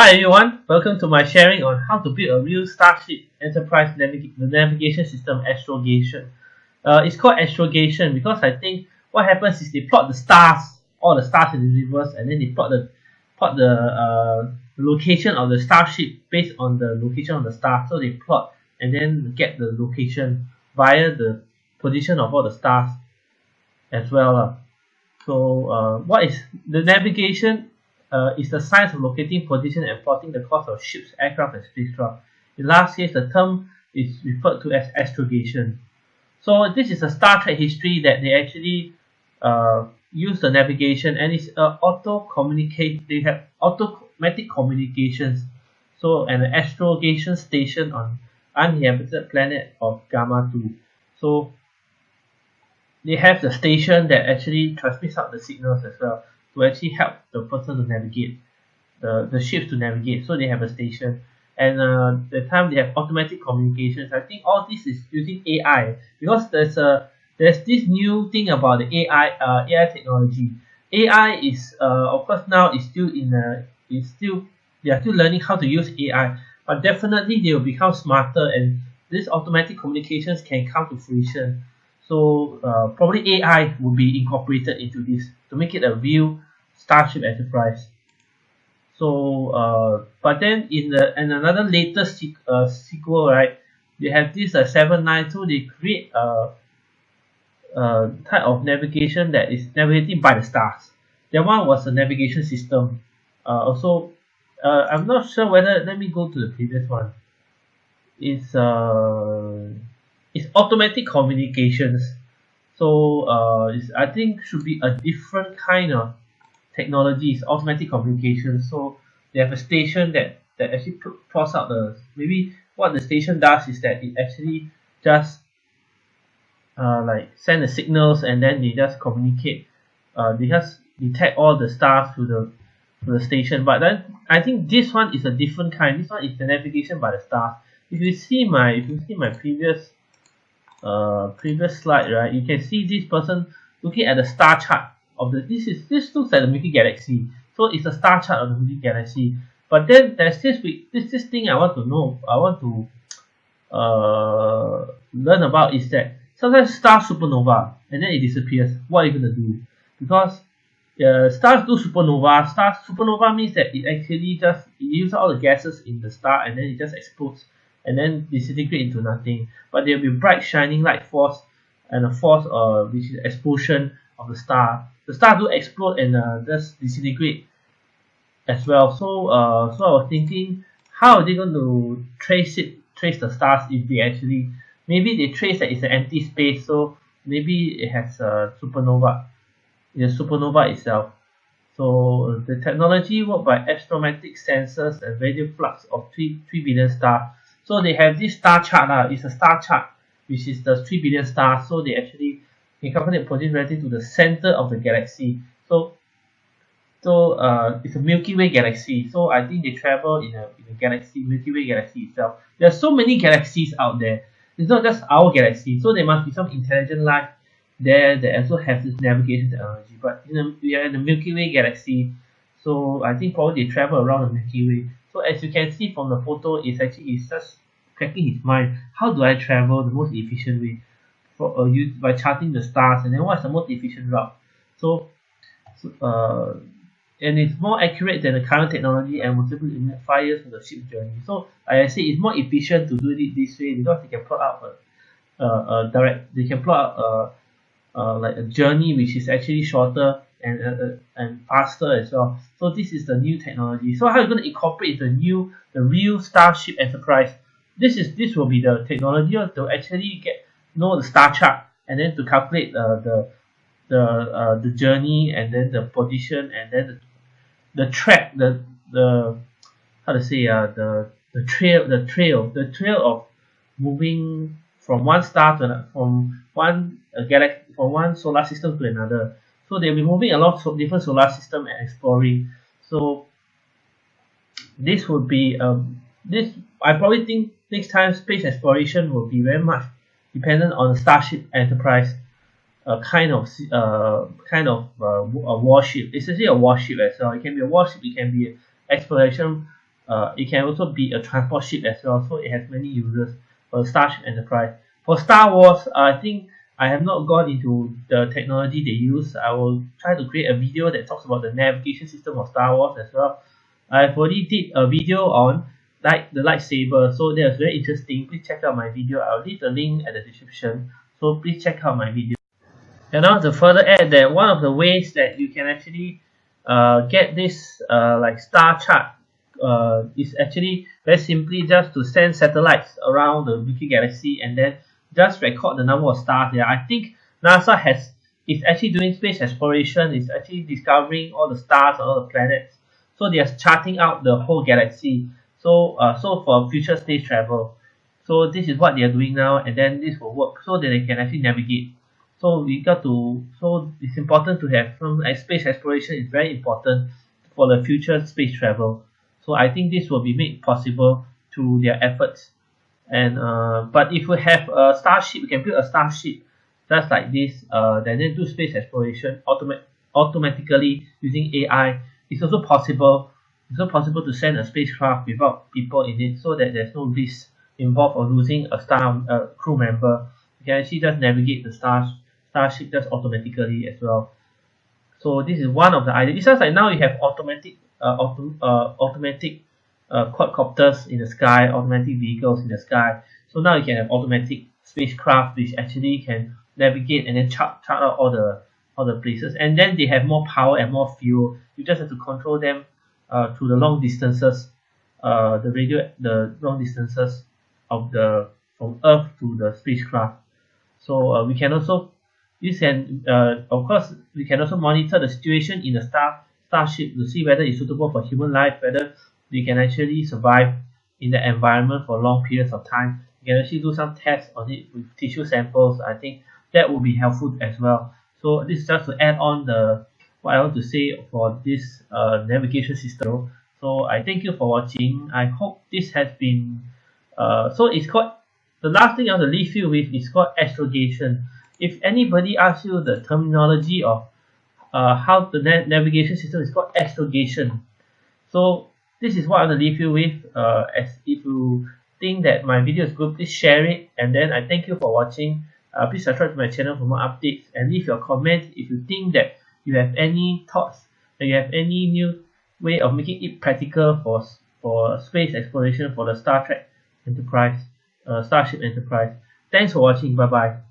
Hi everyone, welcome to my sharing on how to build a real Starship Enterprise navig navigation system astrogation. Uh, it's called astrogation because I think what happens is they plot the stars, all the stars in the universe, and then they plot the plot the uh, location of the starship based on the location of the star. So they plot and then get the location via the position of all the stars as well. Uh. So uh, what is the navigation uh, is the science of locating position and plotting the course of ships, aircraft, and spacecraft. In last case, the term is referred to as astrogation. So this is a Star Trek history that they actually uh, use the navigation and it's uh, auto communicate. They have automatic communications. So an astrogation station on uninhabited planet of Gamma 2. So they have the station that actually transmits out the signals as well to actually help the person to navigate the the ship to navigate. So they have a station and uh, the time they have automatic communications. I think all this is using AI because there's a there's this new thing about the AI uh, AI technology. AI is uh, of course now is still in a is still they are still learning how to use AI but definitely they will become smarter and this automatic communications can come to fruition. So uh, probably AI will be incorporated into this to make it a real Starship Enterprise. So, uh, but then in the in another latest uh, sequel, right, they have this uh, 792. They create a, a type of navigation that is navigating by the stars. That one was a navigation system. Uh, also, uh, I'm not sure whether. Let me go to the previous one. It's uh, it's automatic communications. So uh, it's, I think should be a different kind of technology. It's automatic communication. So they have a station that that actually plots out the maybe what the station does is that it actually just uh, like send the signals and then they just communicate. Uh, they just detect all the stars to the to the station. But then I think this one is a different kind. This one is the navigation by the stars. If you see my if you see my previous uh, previous slide, right, you can see this person looking at the star chart of the this is this looks like the Milky Galaxy. So it's a star chart of the Milky Galaxy. But then there's this this this thing I want to know. I want to uh, learn about is that sometimes stars supernova and then it disappears. What are you gonna do? Because uh, stars do supernova. Stars supernova means that it actually just it uses all the gases in the star and then it just explodes and then disintegrate into nothing. But there will be bright shining light force and a force uh, which is explosion of the star. The star do explode and uh, just disintegrate as well. So uh, so I was thinking how are they going to trace it trace the stars if they actually maybe they trace that it's an empty space so maybe it has a supernova the supernova itself. So the technology worked by astrometric sensors and radio flux of 3, 3 billion stars so they have this star chart uh, it's a star chart which is the 3 billion stars so they actually calculate position relative to the center of the galaxy. So so uh, it's a Milky Way galaxy. So I think they travel in a, in a galaxy Milky Way galaxy itself. There are so many galaxies out there. It's not just our galaxy. So there must be some intelligent life there that also has this navigation technology but in a, we are in the Milky Way galaxy. So I think probably they travel around the Milky Way. So as you can see from the photo it's actually it's just cracking his mind. How do I travel the most efficient way for uh, by charting the stars and then what's the most efficient route so, so uh, and it's more accurate than the current technology and able to eliminate five years the ship journey so like I say it's more efficient to do it this way because they can plot out a, a, a direct they can plot out a, a like a journey which is actually shorter and uh, uh, and faster as well. So this is the new technology. So how are you going to incorporate the new the real Starship Enterprise? This is this will be the technology to actually get know the star chart and then to calculate uh, the the uh, the journey and then the position and then the, the track the the how to say uh, the the trail the trail the trail of moving from one star to from one uh, galaxy from one solar system to another. So they'll be moving a lot of different solar system and exploring. So this would be um, this I probably think next time space exploration will be very much dependent on the Starship Enterprise a kind of uh, kind of uh, a warship. It's actually a warship as well. It can be a warship it can be exploration uh, it can also be a transport ship as well. So it has many uses for Starship Enterprise. For Star Wars I think I have not gone into the technology they use. I will try to create a video that talks about the navigation system of Star Wars as well. I've already did a video on like the lightsaber so that was very interesting please check out my video I'll leave the link at the description so please check out my video and now to further add that one of the ways that you can actually uh, get this uh, like star chart uh, is actually very simply just to send satellites around the Milky Galaxy and then just record the number of stars there. I think NASA has is actually doing space exploration, is actually discovering all the stars and all the planets. So they are charting out the whole galaxy. So uh, so for future space travel. So this is what they are doing now and then this will work so that they can actually navigate. So we got to so it's important to have some space exploration is very important for the future space travel. So I think this will be made possible through their efforts and uh, but if we have a starship we can build a starship just like this uh, then do space exploration automat automatically using AI it's also possible it's also possible to send a spacecraft without people in it so that there's no risk involved of losing a star uh, crew member you can actually just navigate the star, starship just automatically as well so this is one of the ideas it's just like now you have automatic uh, auto, uh, automatic uh, quadcopters in the sky, automatic vehicles in the sky. So now you can have automatic spacecraft which actually can navigate and then chart, chart out all the all the places. And then they have more power and more fuel. You just have to control them uh, through the long distances, uh, the radio, the long distances of the from Earth to the spacecraft. So uh, we can also use can uh, of course we can also monitor the situation in the star starship to see whether it's suitable for human life, whether they can actually survive in the environment for long periods of time. You can actually do some tests on it with tissue samples. I think that would be helpful as well. So this is just to add on the what I want to say for this uh, navigation system. So I thank you for watching. I hope this has been uh, so it's called the last thing I want to leave you with is called astrogation. If anybody asks you the terminology of uh, how the na navigation system is called astrogation. So this is what I want to leave you with. Uh, as if you think that my video is good, please share it. And then I thank you for watching. Uh, please subscribe to my channel for more updates and leave your comments if you think that you have any thoughts, that you have any new way of making it practical for for space exploration for the Star Trek Enterprise, uh, Starship Enterprise. Thanks for watching. Bye bye.